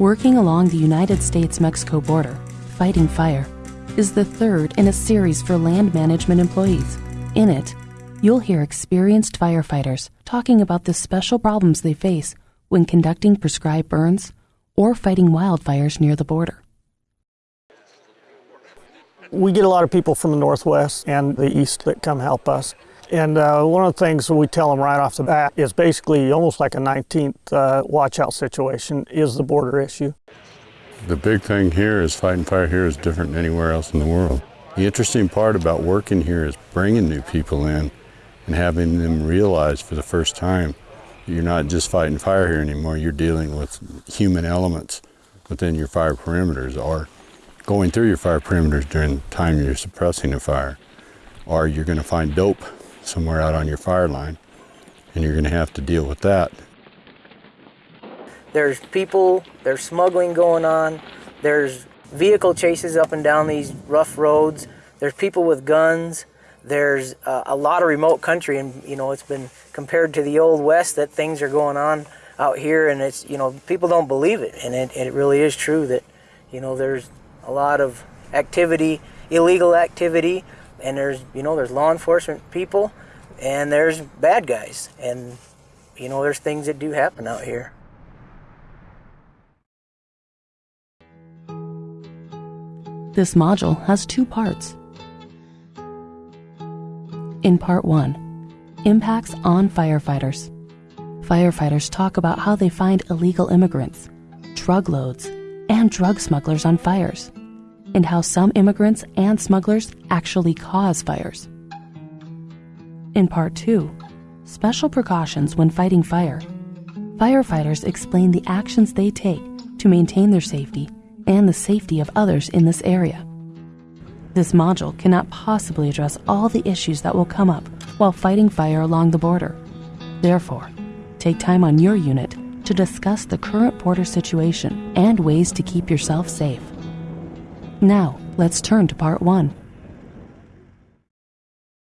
Working along the United States Mexico border, fighting fire is the third in a series for land management employees. In it, you'll hear experienced firefighters talking about the special problems they face when conducting prescribed burns or fighting wildfires near the border. We get a lot of people from the Northwest and the East that come help us. And uh, one of the things we tell them right off the bat is basically almost like a 19th uh, watch out situation is the border issue. The big thing here is fighting fire here is different than anywhere else in the world. The interesting part about working here is bringing new people in and having them realize for the first time you're not just fighting fire here anymore, you're dealing with human elements within your fire perimeters or going through your fire perimeters during the time you're suppressing a fire. Or you're going to find dope somewhere out on your fire line and you're going to have to deal with that. There's people, there's smuggling going on, there's vehicle chases up and down these rough roads, there's people with guns, there's uh, a lot of remote country, and you know, it's been compared to the old west that things are going on out here, and it's, you know, people don't believe it, and it, it really is true that, you know, there's a lot of activity, illegal activity, and there's, you know, there's law enforcement people, and there's bad guys, and, you know, there's things that do happen out here. This module has two parts. In part one, impacts on firefighters. Firefighters talk about how they find illegal immigrants, drug loads, and drug smugglers on fires, and how some immigrants and smugglers actually cause fires. In part two, special precautions when fighting fire. Firefighters explain the actions they take to maintain their safety and the safety of others in this area. This module cannot possibly address all the issues that will come up while fighting fire along the border. Therefore, take time on your unit to discuss the current border situation and ways to keep yourself safe. Now, let's turn to part one.